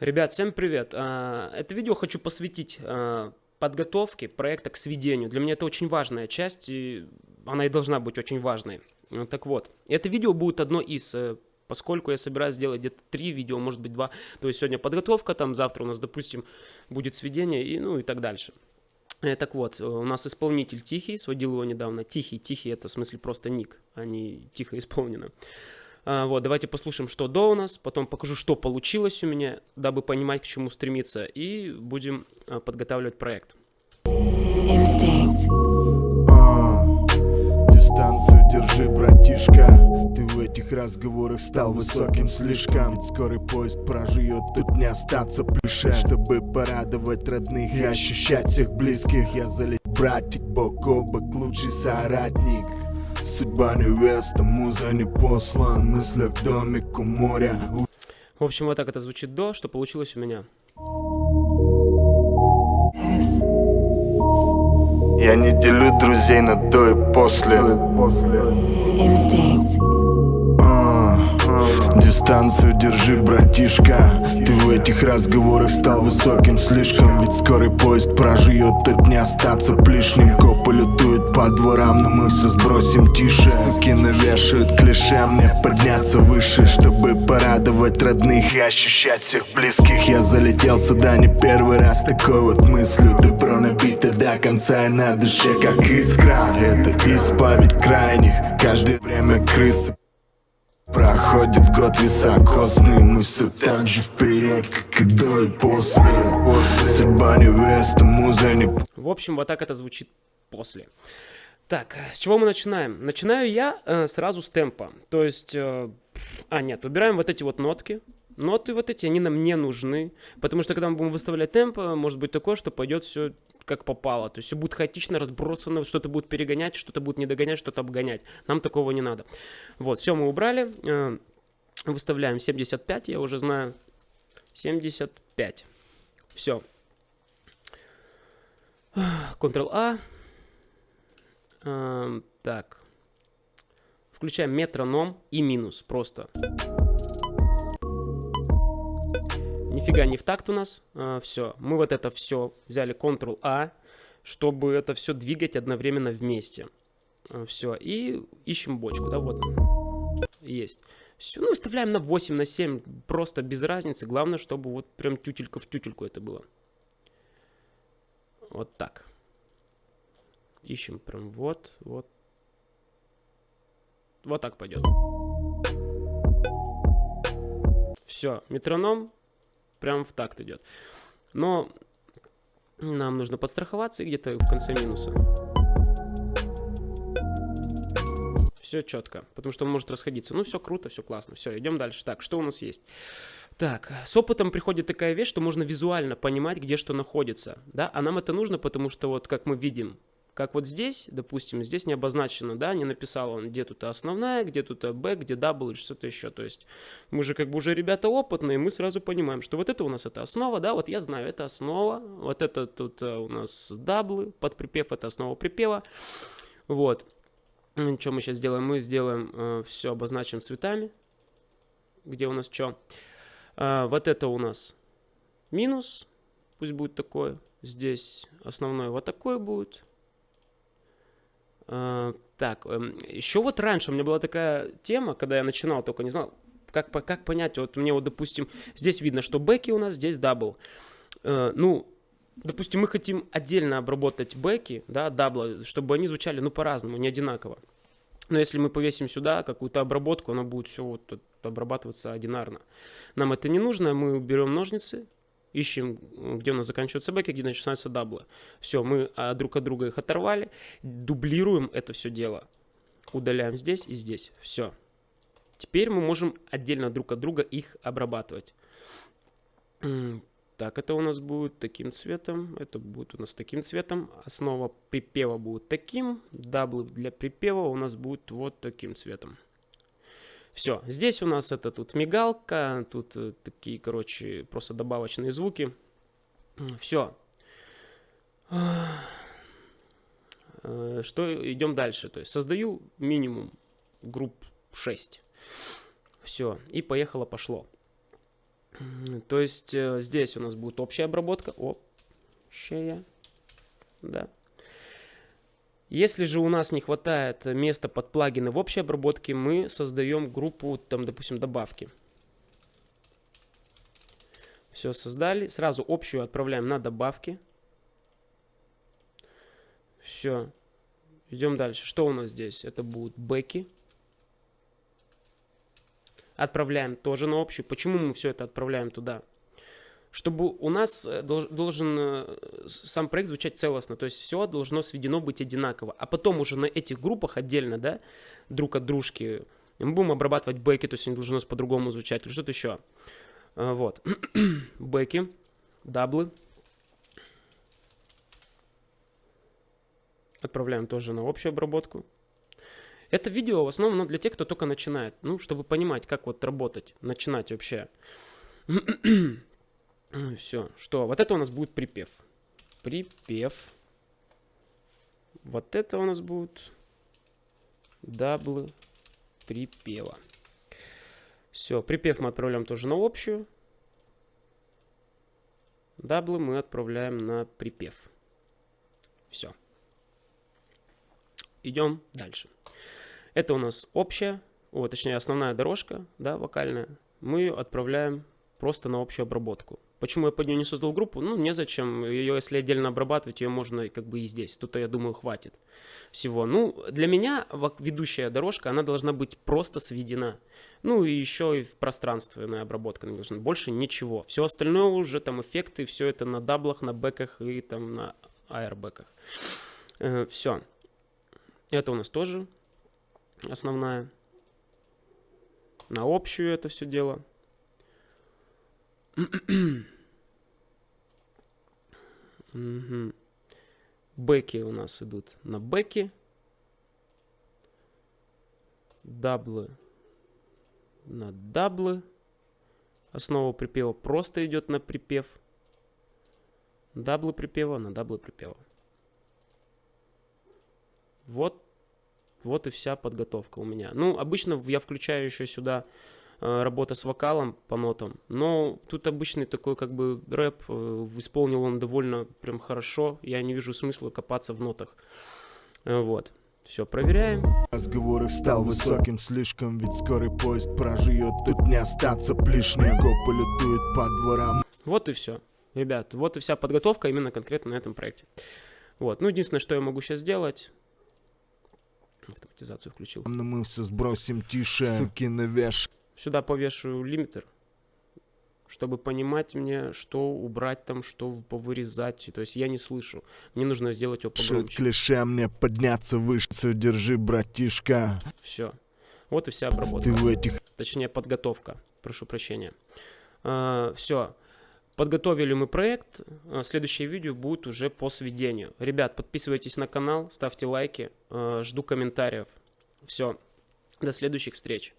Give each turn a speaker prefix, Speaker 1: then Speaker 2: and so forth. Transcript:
Speaker 1: Ребят, всем привет! А, это видео хочу посвятить а, подготовке проекта к сведению. Для меня это очень важная часть, и она и должна быть очень важной. Ну, так вот, это видео будет одно из, э, поскольку я собираюсь сделать где-то три видео, может быть два. То есть сегодня подготовка, там завтра у нас, допустим, будет сведение и ну и так дальше. Э, так вот, у нас исполнитель Тихий, сводил его недавно. Тихий, Тихий это в смысле просто ник, а не тихо исполнено. А, вот, давайте послушаем, что до у нас, потом покажу, что получилось у меня, дабы понимать, к чему стремиться, и будем а, подготавливать проект. Instinct.
Speaker 2: А, дистанцию держи, братишка. Ты в этих разговорах стал высоким слишком. Ведь скорый поезд проживет, тут не остаться плюше Чтобы порадовать родных и ощущать всех близких Я залет братик, бок о бок, лучший соратник Судьба невеста, муза не послан В мыслях домик у моря.
Speaker 1: В общем, вот так это звучит до, что получилось у меня.
Speaker 2: Я не делю друзей на до и после. Instinct. Дистанцию держи, братишка. Ты в этих разговорах стал высоким слишком Ведь скорый поезд проживет, тут не остаться лишним Копы лютуют по дворам, но мы все сбросим тише. Суки навешают клише, мне подняться выше Чтобы порадовать родных и ощущать всех близких. Я залетел сюда не первый раз такой вот мыслью. Добро набито до конца и на душе как искра. Это исповедь крайне, каждое время крысы Проходит год високосный, мы все так же вперед, как и до и после Судьба невеста, муза не...
Speaker 1: В общем, вот так это звучит после. Так, с чего мы начинаем? Начинаю я э, сразу с темпа. То есть, э, а нет, убираем вот эти вот нотки. Ноты вот эти, они нам не нужны, потому что когда мы будем выставлять темп, может быть такое, что пойдет все как попало. То есть все будет хаотично разбросано, что-то будет перегонять, что-то будет не догонять, что-то обгонять. Нам такого не надо. Вот, все мы убрали. Э, выставляем 75, я уже знаю. 75. Все. Ctrl-A. Э, так. Включаем метроном и минус просто. Нифига не в такт у нас. А, все. Мы вот это все взяли Ctrl-A, чтобы это все двигать одновременно вместе. А, все. И ищем бочку, да, вот. Есть. Все, ну, выставляем на 8, на 7, просто без разницы. Главное, чтобы вот прям тютелька в тютельку это было. Вот так. Ищем прям вот, вот. Вот так пойдет. Все, метроном прям в такт идет. Но нам нужно подстраховаться где-то в конце минуса. Все четко, потому что он может расходиться. Ну, все круто, все классно. Все, идем дальше. Так, что у нас есть? Так, с опытом приходит такая вещь, что можно визуально понимать, где что находится. Да? А нам это нужно, потому что вот как мы видим, как вот здесь, допустим, здесь не обозначено, да, не написал он, где тут основная, где тут Б, где W, что-то еще. То есть мы же как бы уже ребята опытные, мы сразу понимаем, что вот это у нас это основа, да, вот я знаю, это основа, вот это тут э, у нас даблы, под припев это основа припева. Вот. Ну, что мы сейчас сделаем? Мы сделаем э, все, обозначим цветами, где у нас что. Э, вот это у нас минус, пусть будет такое. Здесь основной вот такой будет. А, так, эм, еще вот раньше у меня была такая тема, когда я начинал, только не знал, как, как понять, вот мне вот, допустим, здесь видно, что бэки у нас, здесь дабл. Uh, ну, допустим, мы хотим отдельно обработать бэки, да, дабла, чтобы они звучали, ну, по-разному, не одинаково. Но если мы повесим сюда какую-то обработку, она будет все вот обрабатываться одинарно. Нам это не нужно, мы берем ножницы, ищем, где у нас заканчиваются бэки, где начинаются даблы. Все, мы а, друг от друга их оторвали, дублируем это все дело. Удаляем здесь и здесь. Все. Теперь мы можем отдельно друг от друга их обрабатывать. Так, это у нас будет таким цветом, это будет у нас таким цветом. Основа припева будет таким, даблы для припева у нас будет вот таким цветом. Все, здесь у нас это тут мигалка, тут э, такие, короче, просто добавочные звуки. Все. Э, что идем дальше? То есть создаю минимум групп 6. Все, и поехало, пошло. То есть э, здесь у нас будет общая обработка. Общая. Да. Если же у нас не хватает места под плагины в общей обработке, мы создаем группу, там, допустим, добавки. Все создали. Сразу общую отправляем на добавки. Все. Идем дальше. Что у нас здесь? Это будут бэки. Отправляем тоже на общую. Почему мы все это отправляем туда? Чтобы у нас э, должен э, сам проект звучать целостно. То есть все должно сведено быть одинаково. А потом уже на этих группах отдельно, да, друг от дружки, мы будем обрабатывать бэки, то есть они должны по-другому звучать или что-то еще. А, вот. бэки, даблы. Отправляем тоже на общую обработку. Это видео в основном для тех, кто только начинает. Ну, чтобы понимать, как вот работать, начинать вообще. Все, что? Вот это у нас будет припев. Припев. Вот это у нас будет даблы припева. Все, припев мы отправляем тоже на общую. Даблы мы отправляем на припев. Все. Идем дальше. Это у нас общая, о, точнее основная дорожка, да, вокальная. Мы ее отправляем просто на общую обработку. Почему я под нее не создал группу? Ну, незачем. Ее, если отдельно обрабатывать, ее можно как бы и здесь. Тут, я думаю, хватит всего. Ну, для меня ведущая дорожка, она должна быть просто сведена. Ну, и еще и пространственная обработка должна. Больше ничего. Все остальное уже, там, эффекты, все это на даблах, на бэках и там на аэрбэках. Э, все. Это у нас тоже основная. На общую это все дело. Угу. Бэки у нас идут на бэки. Даблы на даблы. Основа припева просто идет на припев. Даблы припева на даблы припева. Вот, вот и вся подготовка у меня. Ну, обычно я включаю еще сюда работа с вокалом по нотам. Но тут обычный такой как бы рэп, э, исполнил он довольно прям хорошо. Я не вижу смысла копаться в нотах. Э, вот. Все, проверяем.
Speaker 2: Разговор их стал высоким слишком, ведь скорый поезд проживет, тут не остаться лишним. Копы летуют по дворам.
Speaker 1: Вот и все. Ребят, вот и вся подготовка именно конкретно на этом проекте. Вот, ну единственное, что я могу сейчас сделать, автоматизацию включил.
Speaker 2: Но мы все сбросим тише, суки навеш.
Speaker 1: Сюда повешу лимитер, чтобы понимать мне, что убрать там, что повырезать. То есть я не слышу. Мне нужно сделать его погромче.
Speaker 2: клише мне подняться выше. Держи, братишка.
Speaker 1: Все. Вот и вся обработка.
Speaker 2: Ты в этих...
Speaker 1: Точнее, подготовка. Прошу прощения. А, все. Подготовили мы проект. А, следующее видео будет уже по сведению. Ребят, подписывайтесь на канал, ставьте лайки. А, жду комментариев. Все. До следующих встреч.